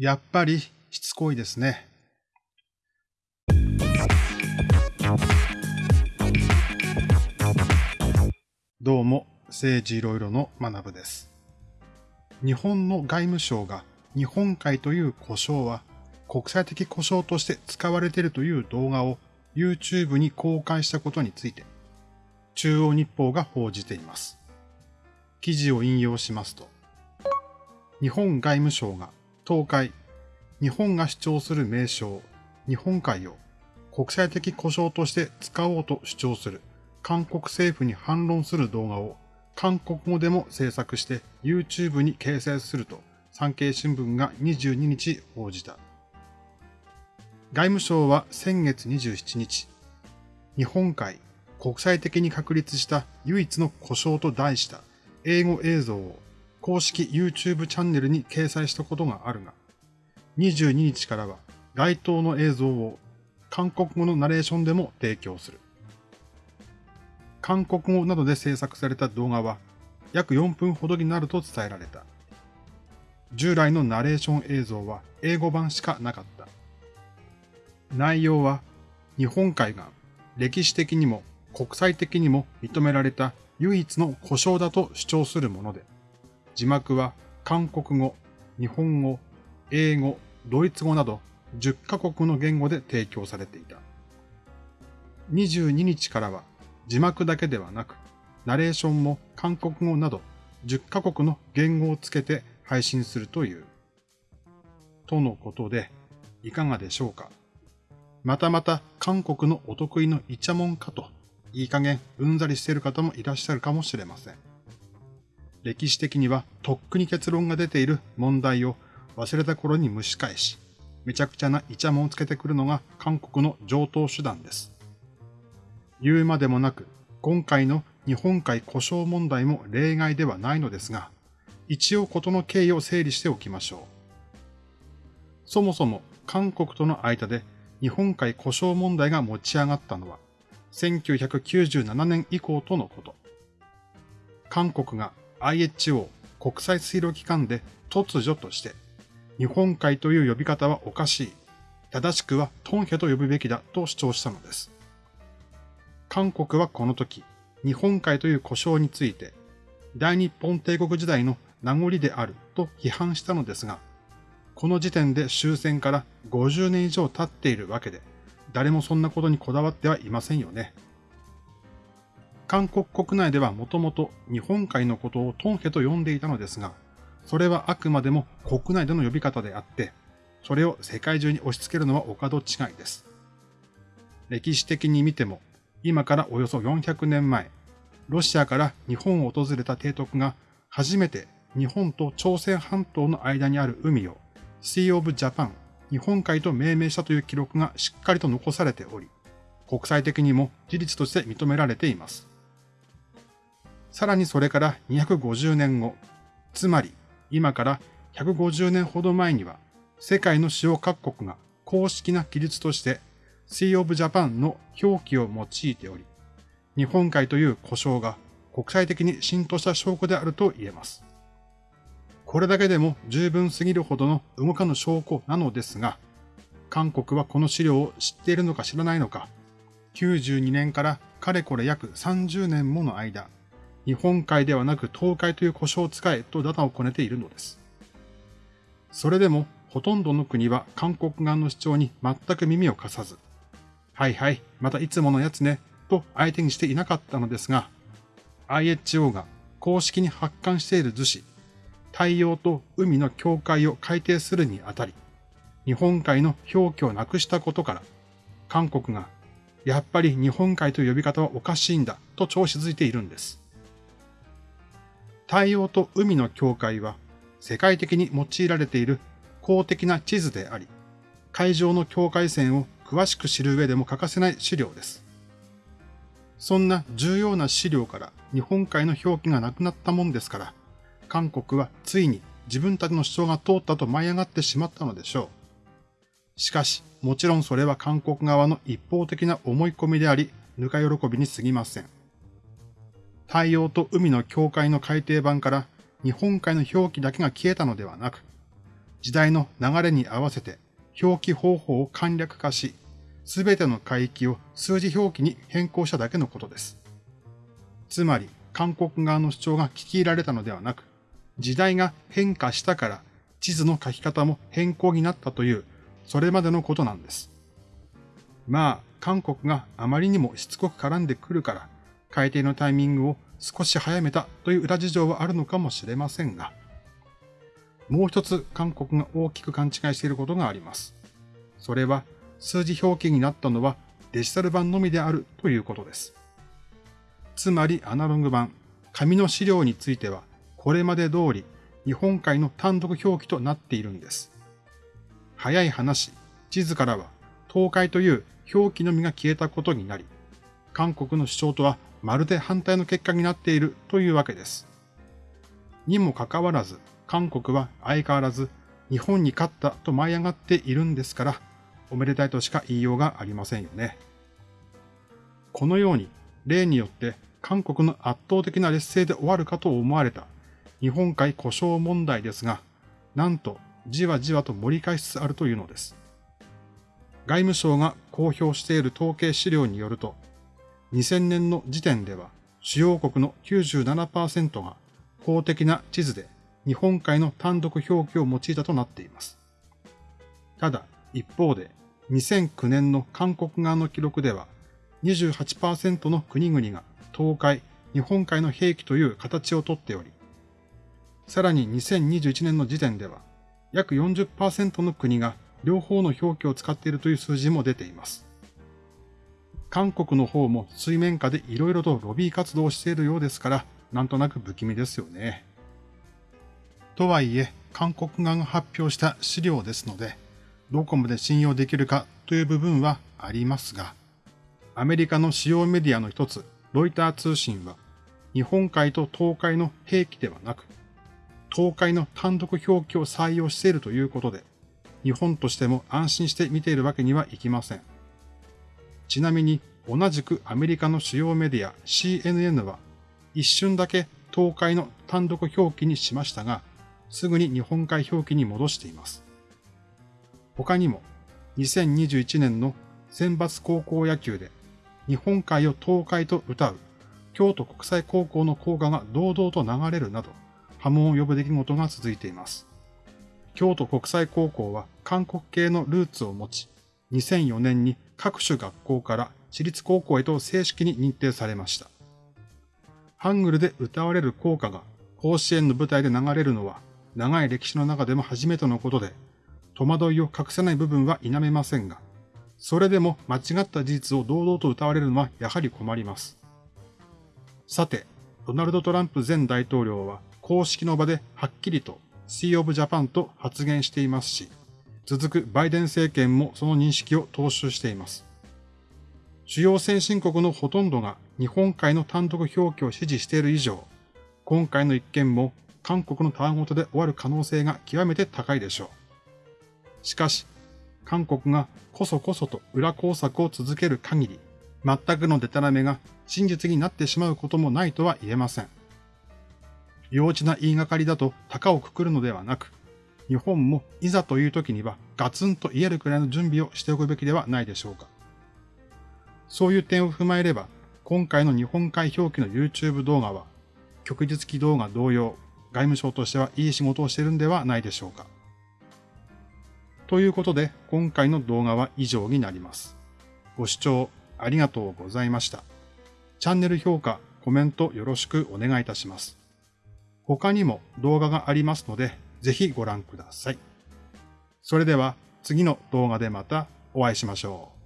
やっぱりしつこいですね。どうも、政治いろいろの学部です。日本の外務省が日本海という故障は国際的故障として使われているという動画を YouTube に公開したことについて、中央日報が報じています。記事を引用しますと、日本外務省が東海、日本が主張する名称、日本海を国際的故障として使おうと主張する韓国政府に反論する動画を韓国語でも制作して YouTube に掲載すると産経新聞が22日報じた。外務省は先月27日、日本海国際的に確立した唯一の故障と題した英語映像を公式 YouTube チャンネルに掲載したことがあるが、22日からは該当の映像を韓国語のナレーションでも提供する。韓国語などで制作された動画は約4分ほどになると伝えられた。従来のナレーション映像は英語版しかなかった。内容は日本海が歴史的にも国際的にも認められた唯一の故障だと主張するもので、字幕は韓国語、日本語、英語、ドイツ語など10カ国の言語で提供されていた。22日からは字幕だけではなく、ナレーションも韓国語など10カ国の言語をつけて配信するという。とのことで、いかがでしょうか？またまた韓国のお得意のイチャモンかと、いい加減うんざりしている方もいらっしゃるかもしれません。歴史的にはとっくに結論が出ている問題を忘れた頃に蒸し返し、めちゃくちゃなイチャモンをつけてくるのが韓国の上等手段です。言うまでもなく、今回の日本海故障問題も例外ではないのですが、一応事の経緯を整理しておきましょう。そもそも韓国との間で日本海故障問題が持ち上がったのは、1997年以降とのこと。韓国が IHO 国際水路機関で突如として、日本海という呼び方はおかしい。正しくはトンヘと呼ぶべきだと主張したのです。韓国はこの時、日本海という故障について、大日本帝国時代の名残であると批判したのですが、この時点で終戦から50年以上経っているわけで、誰もそんなことにこだわってはいませんよね。韓国国内ではもともと日本海のことをトンヘと呼んでいたのですが、それはあくまでも国内での呼び方であって、それを世界中に押し付けるのはお門違いです。歴史的に見ても、今からおよそ400年前、ロシアから日本を訪れた提督が初めて日本と朝鮮半島の間にある海を Sea of Japan 日本海と命名したという記録がしっかりと残されており、国際的にも事実として認められています。さらにそれから250年後、つまり今から150年ほど前には、世界の主要各国が公式な記述として Sea of Japan の表記を用いており、日本海という故障が国際的に浸透した証拠であると言えます。これだけでも十分すぎるほどの動かぬ証拠なのですが、韓国はこの資料を知っているのか知らないのか、92年からかれこれ約30年もの間、日本海ではなく東海という故障を使えとダダをこねているのです。それでもほとんどの国は韓国側の主張に全く耳を貸さず、はいはい、またいつものやつね、と相手にしていなかったのですが、IHO が公式に発刊している図紙、太陽と海の境界を改定するにあたり、日本海の表記をなくしたことから、韓国が、やっぱり日本海という呼び方はおかしいんだと調子づいているんです。太陽と海の境界は世界的に用いられている公的な地図であり、海上の境界線を詳しく知る上でも欠かせない資料です。そんな重要な資料から日本海の表記がなくなったもんですから、韓国はついに自分たちの主張が通ったと舞い上がってしまったのでしょう。しかし、もちろんそれは韓国側の一方的な思い込みであり、ぬか喜びに過ぎません。太陽と海の境界の改定版から日本海の表記だけが消えたのではなく、時代の流れに合わせて表記方法を簡略化し、すべての海域を数字表記に変更しただけのことです。つまり、韓国側の主張が聞き入られたのではなく、時代が変化したから地図の書き方も変更になったという、それまでのことなんです。まあ、韓国があまりにもしつこく絡んでくるから、改定のタイミングを少し早めたという裏事情はあるのかもしれませんが、もう一つ韓国が大きく勘違いしていることがあります。それは数字表記になったのはデジタル版のみであるということです。つまりアナログ版、紙の資料についてはこれまで通り日本海の単独表記となっているんです。早い話、地図からは東海という表記のみが消えたことになり、韓国の主張とはまるで反対の結果になっているというわけです。にもかかわらず、韓国は相変わらず日本に勝ったと舞い上がっているんですから、おめでたいとしか言いようがありませんよね。このように、例によって韓国の圧倒的な劣勢で終わるかと思われた日本海故障問題ですが、なんとじわじわと盛り返しつつあるというのです。外務省が公表している統計資料によると、2000年の時点では主要国の97%が公的な地図で日本海の単独表記を用いたとなっています。ただ、一方で2009年の韓国側の記録では28%の国々が東海、日本海の兵器という形をとっており、さらに2021年の時点では約40%の国が両方の表記を使っているという数字も出ています。韓国の方も水面下で色々とロビー活動をしているようですから、なんとなく不気味ですよね。とはいえ、韓国側が発表した資料ですので、どこまで信用できるかという部分はありますが、アメリカの主要メディアの一つ、ロイター通信は、日本海と東海の兵器ではなく、東海の単独表記を採用しているということで、日本としても安心して見ているわけにはいきません。ちなみに同じくアメリカの主要メディア CNN は一瞬だけ東海の単独表記にしましたが、すぐに日本海表記に戻しています。他にも2021年の選抜高校野球で日本海を東海と歌う京都国際高校の校歌が堂々と流れるなど波紋を呼ぶ出来事が続いています。京都国際高校は韓国系のルーツを持ち、2004年に各種学校から私立高校へと正式に認定されました。ハングルで歌われる校歌が甲子園の舞台で流れるのは長い歴史の中でも初めてのことで、戸惑いを隠せない部分は否めませんが、それでも間違った事実を堂々と歌われるのはやはり困ります。さて、ドナルド・トランプ前大統領は公式の場ではっきりと Sea of Japan と発言していますし、続くバイデン政権もその認識を踏襲しています。主要先進国のほとんどが日本海の単独表記を支持している以上、今回の一件も韓国のたわごとで終わる可能性が極めて高いでしょう。しかし、韓国がこそこそと裏工作を続ける限り、全くのデタラメが真実になってしまうこともないとは言えません。幼稚な言いがかりだと高をくくるのではなく、日本もいざという時にはガツンと言えるくらいの準備をしておくべきではないでしょうか。そういう点を踏まえれば、今回の日本海表記の YouTube 動画は、旭日記動画同様、外務省としてはいい仕事をしているんではないでしょうか。ということで、今回の動画は以上になります。ご視聴ありがとうございました。チャンネル評価、コメントよろしくお願いいたします。他にも動画がありますので、ぜひご覧ください。それでは次の動画でまたお会いしましょう。